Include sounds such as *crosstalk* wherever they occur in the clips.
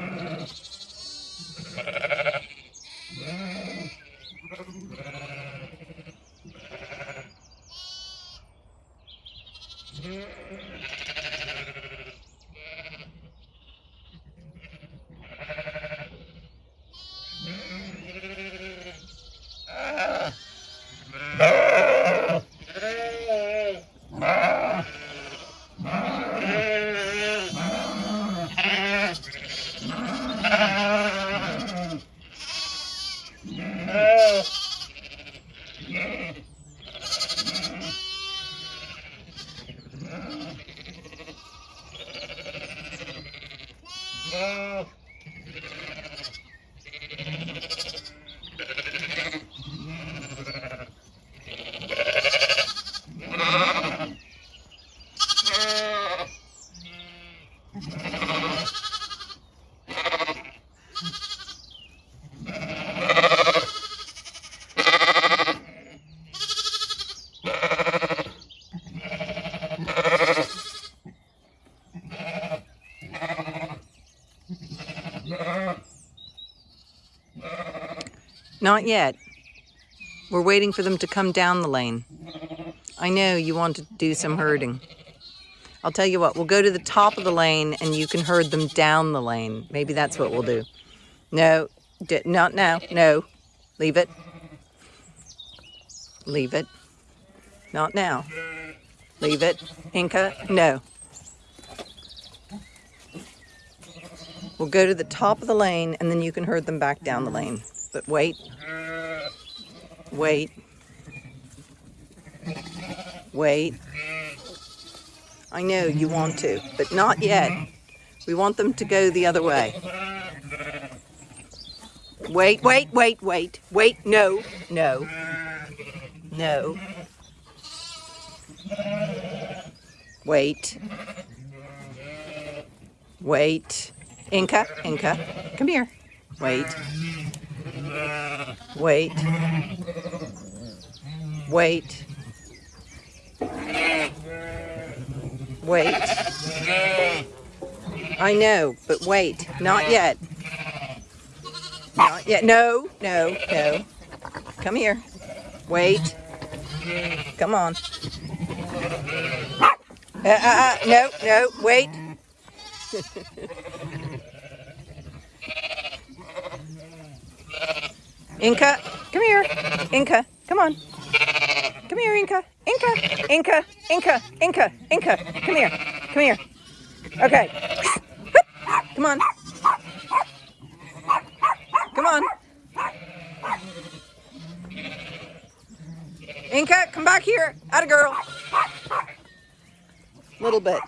Ha ha ha. Wow. Not yet. We're waiting for them to come down the lane. I know you want to do some herding. I'll tell you what, we'll go to the top of the lane and you can herd them down the lane. Maybe that's what we'll do. No, not now. No, leave it. Leave it. Not now. Leave it. Inca, no. We'll go to the top of the lane and then you can herd them back down the lane. But wait. Wait. Wait. I know you want to, but not yet. We want them to go the other way. Wait, wait, wait, wait. Wait, no, no, no. Wait. Wait. Inca, Inca, come here. Wait. Wait. Wait. Wait. I know, but wait. Not yet. Not yet. No, no, no. Come here. Wait. Come on. Uh, uh, uh, no, no, wait. *laughs* Inca, come here. Inca, come on. Come here, Inca. Inca, Inca, Inca, Inca, Inca. Come here. Come here. Okay. *coughs* Come on. Come on. Inca, come back here. Out a girl. Little bit.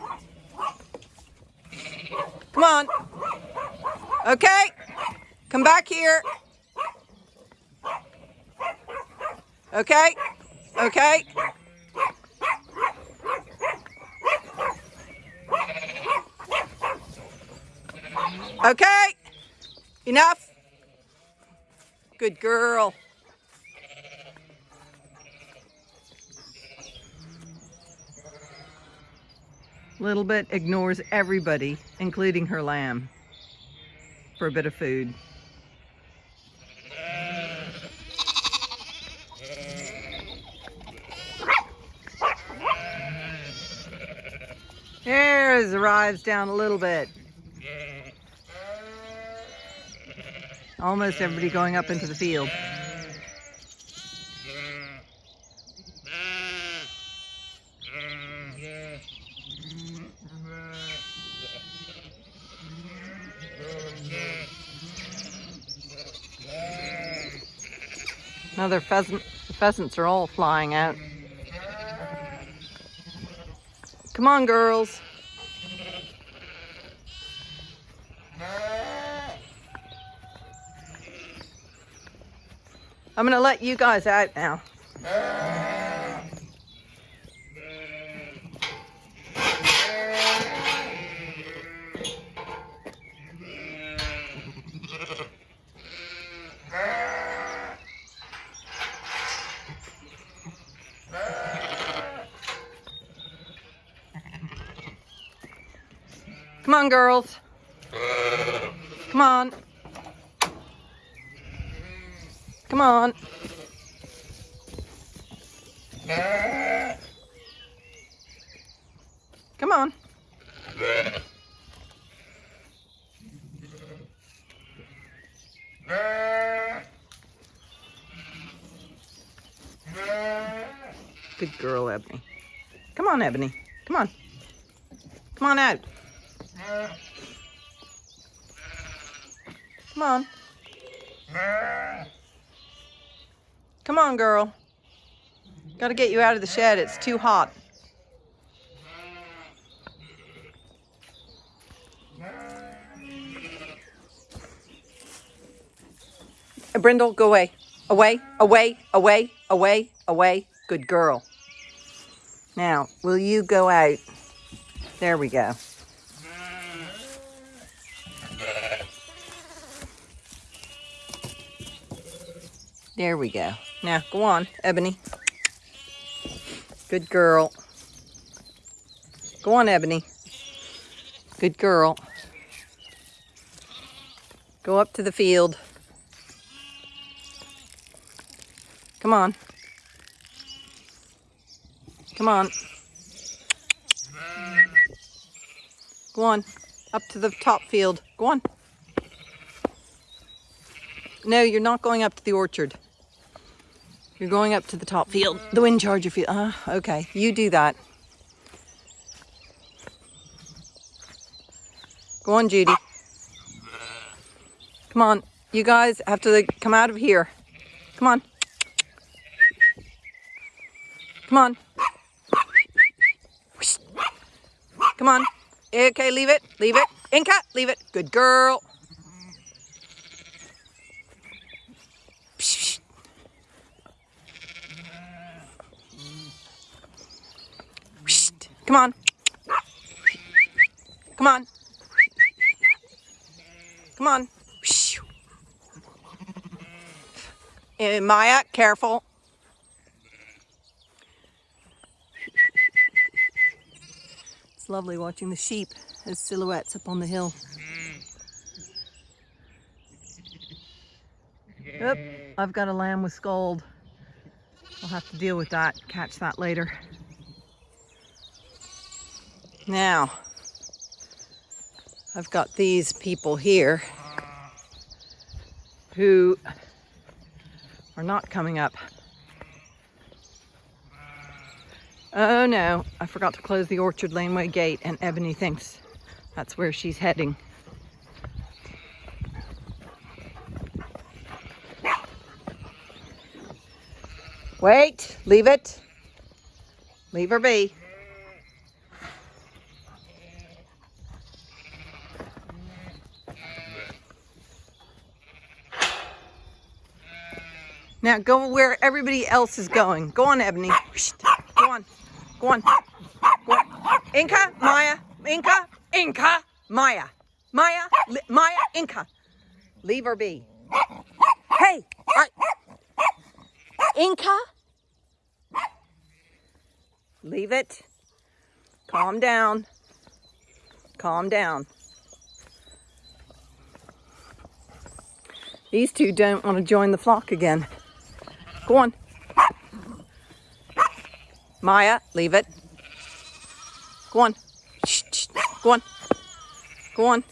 Come on. Okay. Come back here. Okay? Okay? Okay? Enough? Good girl. Little bit ignores everybody, including her lamb, for a bit of food. Arrives down a little bit. Almost everybody going up into the field. Another pheasant. The pheasants are all flying out. Come on, girls. I'm going to let you guys out now. Come on, girls. Come on. Come on. Come on. Good girl, Ebony. Come on, Ebony. Come on. Come on out. Come on. Come on, girl. Gotta get you out of the shed. It's too hot. Uh, Brindle, go away. Away, away, away, away, away. Good girl. Now, will you go out? There we go. There we go. Now, go on, Ebony. Good girl. Go on, Ebony. Good girl. Go up to the field. Come on. Come on. Go on. Up to the top field. Go on. No, you're not going up to the orchard. You're going up to the top field, the wind charger field. Ah, okay. You do that. Go on, Judy. Come on. You guys have to like, come out of here. Come on. Come on. Come on. Okay, leave it. Leave it. Inca, leave it. Good girl. Come on. Come on. Come on. Uh, Maya, careful. It's lovely watching the sheep as silhouettes up on the hill. Oop, I've got a lamb with scald. I'll have to deal with that, catch that later. Now, I've got these people here who are not coming up. Oh no, I forgot to close the Orchard Laneway gate and Ebony thinks that's where she's heading. Wait, leave it. Leave her be. Now go where everybody else is going. Go on, Ebony. Go on. Go on. Go on. Inca, Maya, Inca, Inca, Maya. Maya, Maya, Inca. Leave her be. Hey, right. Inca. Leave it. Calm down. Calm down. These two don't want to join the flock again. Go on. Maya, leave it. Go on. Shh, shh. Go on. Go on.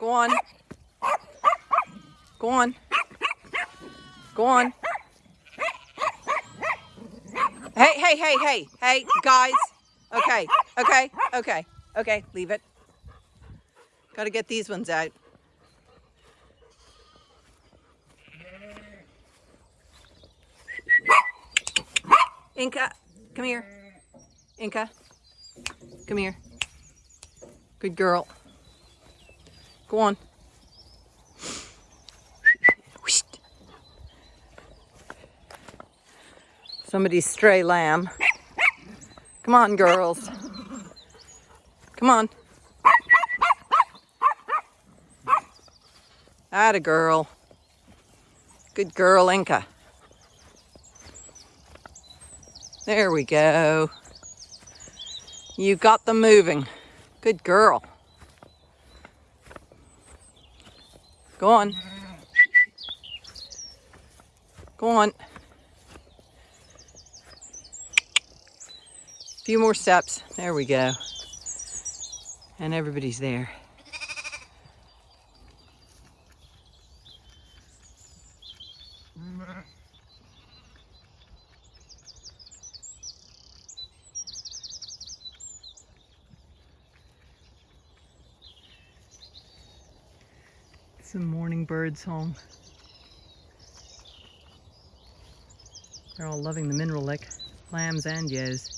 Go on. Go on. Go on. Hey, hey, hey, hey, hey, guys. Okay, okay, okay, okay, leave it. Gotta get these ones out. Inca, come here. Inca, come here. Good girl. Go on. Somebody's stray lamb. Come on, girls. Come on. That a girl. Good girl, Inca. There we go. You got them moving. Good girl. Go on. Go on. A few more steps. There we go. And everybody's there. Some morning bird song. They're all loving the mineral lick, lambs and ewes.